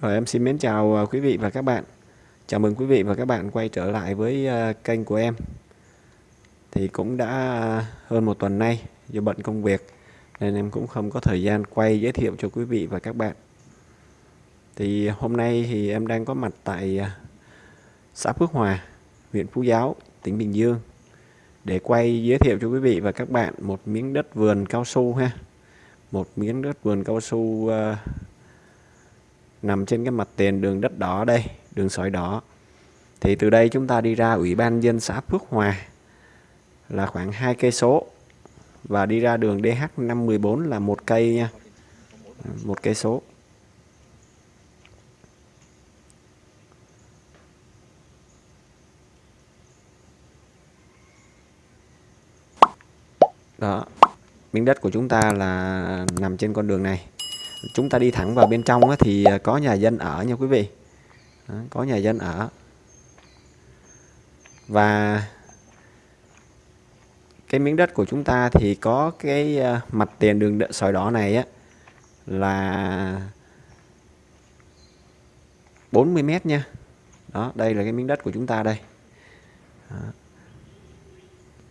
Rồi em xin mến chào ờ, quý vị và các bạn. Chào mừng quý vị và các bạn quay trở lại với ờ, kênh của em. Thì cũng đã ờ, hơn một tuần nay do bận công việc nên em cũng không có thời gian quay giới thiệu cho quý vị và các bạn. Thì hôm nay thì em đang có mặt tại xã Phước Hòa, huyện Phú Giáo, tỉnh Bình Dương để quay giới thiệu cho quý vị và các bạn một miếng đất vườn cao su ha. Một miếng đất vườn cao su uh, nằm trên cái mặt tiền đường đất đỏ đây, đường sỏi đỏ. Thì từ đây chúng ta đi ra Ủy ban dân xã Phước Hòa là khoảng 2 cây số và đi ra đường DH514 là một cây nha. Một cây số. Đó. Miếng đất của chúng ta là nằm trên con đường này chúng ta đi thẳng vào bên trong thì à, có nhà dân ở nha quý vị. Có nhà dân ở. Và cái miếng đất của chúng ta thì có cái à, mặt tiền đường sỏi đỏ này á, là 40 mét nha. Đó, đây là cái miếng đất của chúng ta đây. Đó.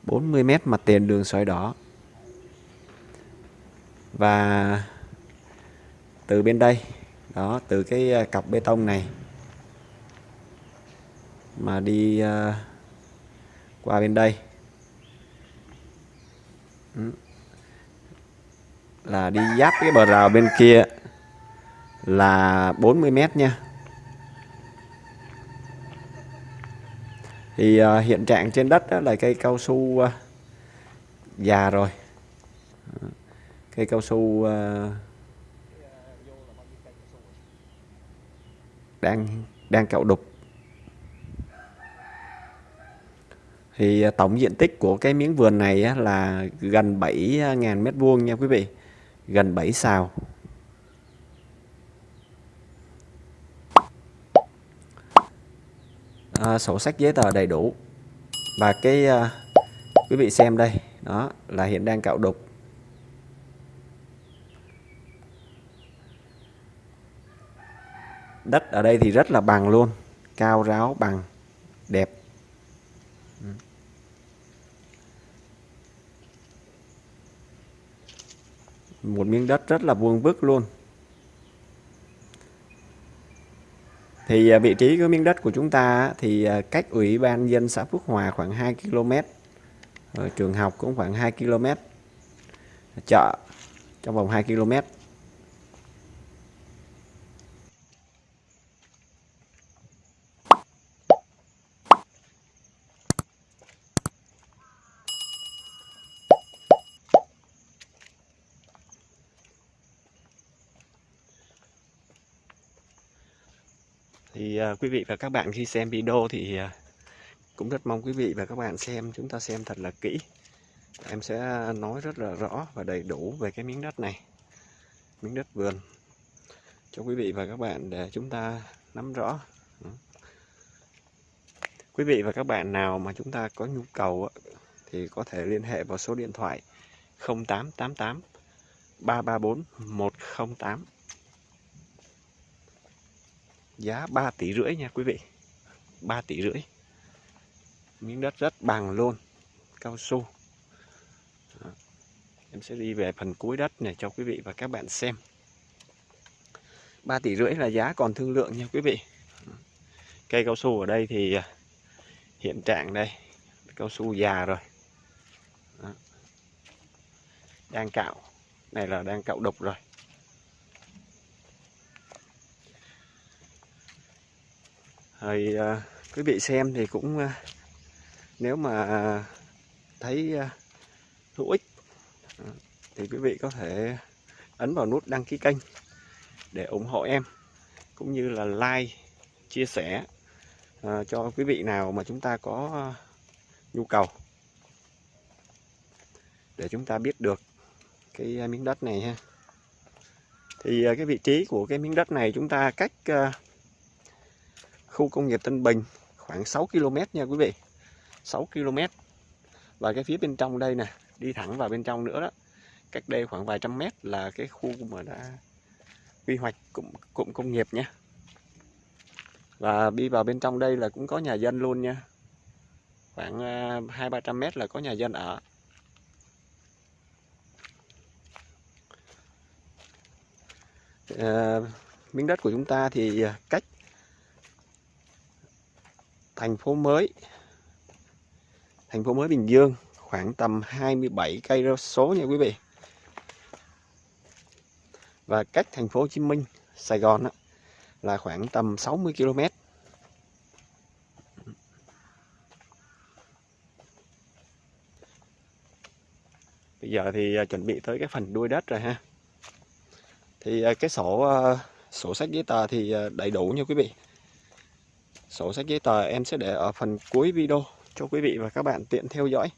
40 mét mặt tiền đường sỏi đỏ. Và từ bên đây. Đó từ cái à, cặp cọc bê tông này mà đi uh, qua bên đây. Ừ. Là đi giáp cái bờ rào bên kia là 40 mét nha. Thì uh, hiện trạng trên đất đó là cây cao su uh, già rồi. Cây cao su uh, đang đang cạo đục. Thì à, tổng diện tích của cái miếng vườn này là gần 7.000 à, mét vuông nha quý vị gần 7 sào. À, sổ sách giấy tờ đầy đủ. Và cái à, quý vị xem đây đó là hiện đang cạo đục. Đất ở đây thì rất là bằng luôn, cao ráo, bằng, đẹp. Một miếng đất rất là vuông vức luôn. Thì à, vị trí của miếng đất của chúng ta thì à, cách ủy ban dân xã Phước Hòa khoảng 2 km Rồi trường học cũng khoảng 2 km. Chợ trong vòng 2 km. Thì uh, quý vị và các bạn khi xem video thì uh, cũng rất mong quý vị và các bạn xem chúng ta xem thật là kỹ. Em sẽ nói rất là rõ và đầy đủ về cái miếng đất này miếng đất vườn cho quý vị và các bạn để chúng ta nắm rõ. Quý vị và các bạn nào mà chúng ta có nhu cầu thì có thể liên hệ vào số điện thoại 0888 334 108 giá 3 tỷ rưỡi nha quý vị. 3 tỷ rưỡi. Miếng đất rất bằng luôn. Cao su. Đó. em sẽ đi về phần cuối đất này cho quý vị và các bạn xem. 3 tỷ rưỡi là giá còn thương lượng nha quý vị. Cây cao su ở đây thì à, hiện trạng đây. Cao su già rồi. Đó. đang cạo. Này là đang cạo đục rồi. Rồi à, quý vị xem thì cũng à, nếu mà thấy à, hữu ích à, thì quý vị có thể ấn vào nút đăng ký kênh để ủng hộ em cũng như là like chia sẻ à, cho quý vị nào mà chúng ta có à, nhu cầu để chúng ta biết được cái à, miếng đất này ha. Thì cái vị trí của cái miếng đất này chúng ta cách khu công nghiệp Tân Bình khoảng 6 km nha quý vị. 6 km. Và cái phía bên trong đây nè đi thẳng vào bên trong nữa đó. Cách đây khoảng vài trăm mét là cái khu mà đã quy hoạch cụm, cụm công nghiệp nha. Và đi vào bên trong đây là cũng có nhà dân luôn nha. Khoảng à, hai ba trăm mét là có nhà dân ở. À, miếng đất của chúng ta thì à, cách thành phố mới. Thành phố mới Bình Dương khoảng tầm 27 cây số nha quý vị. Và cách thành phố Hồ Chí Minh Sài Gòn đó, là khoảng tầm 60 km bây giờ thì à, chuẩn bị tới cái phần đuôi đất rồi ha. Thì à, cái sổ à, sổ sách giấy tờ thì đầy đủ nha quý vị sổ sách giấy tờ, em sẽ để ở phần cuối video cho quý vị và các bạn tiện theo dõi.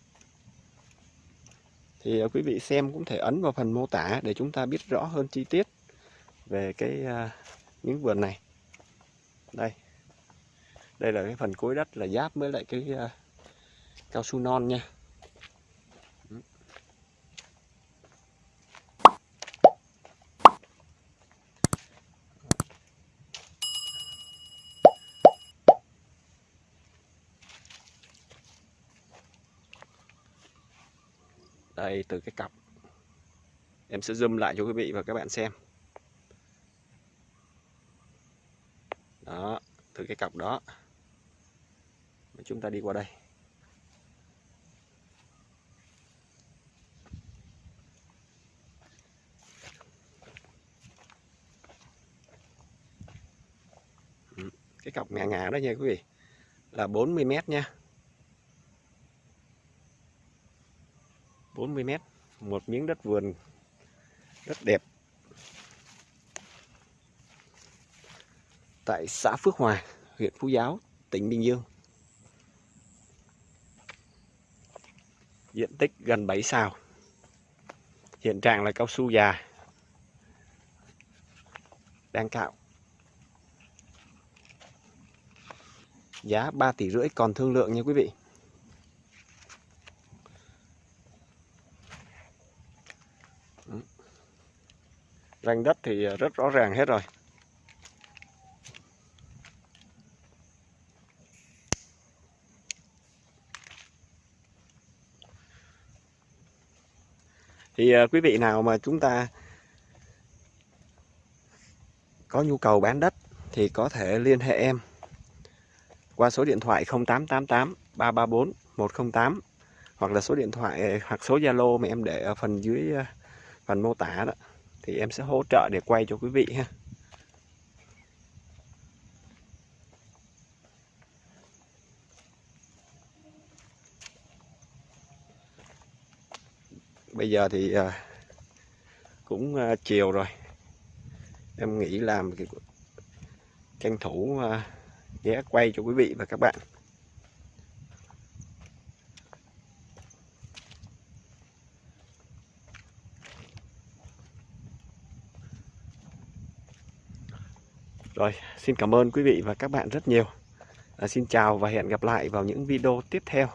Thì ờ, quý vị xem cũng thể ấn vào phần mô tả để chúng ta biết rõ hơn chi tiết về cái ờ, miếng vườn này. Đây. Đây là cái phần cuối đất là giáp với lại cái ờ, cao su non nha. Đây từ cái cặp. Em sẽ zoom lại cho quý vị và các bạn xem. Đó, từ cái cặp đó chúng ta đi qua đây. Ừ, cái cọc ngà ngà đó nha quý vị, là 40 mét nha. 40 mét, một miếng đất vườn, rất đẹp. Tại xã Phước Hòa, huyện Phú Giáo, tỉnh Bình Dương. Diện tích gần 7 sào hiện trạng là cao su già, đang cạo. Giá 3 tỷ rưỡi còn thương lượng nha quý vị. Ranh đất thì ờ, rất rõ ràng hết rồi. Thì ờ, quý vị nào mà chúng ta có nhu cầu bán đất thì có thể liên hệ em qua số điện thoại 0888 334 108 hoặc là số điện thoại, hoặc số Zalo mà em để ở phần dưới ờ, phần mô tả đó thì em sẽ hỗ trợ để quay cho quý vị ha. Bây giờ thì à, cũng à, chiều rồi. Em nghĩ làm tranh thủ à, ghé quay cho quý vị và các bạn. Rồi, xin cảm ơn quý vị và các bạn rất nhiều. À, xin chào và hẹn gặp lại vào những video tiếp theo.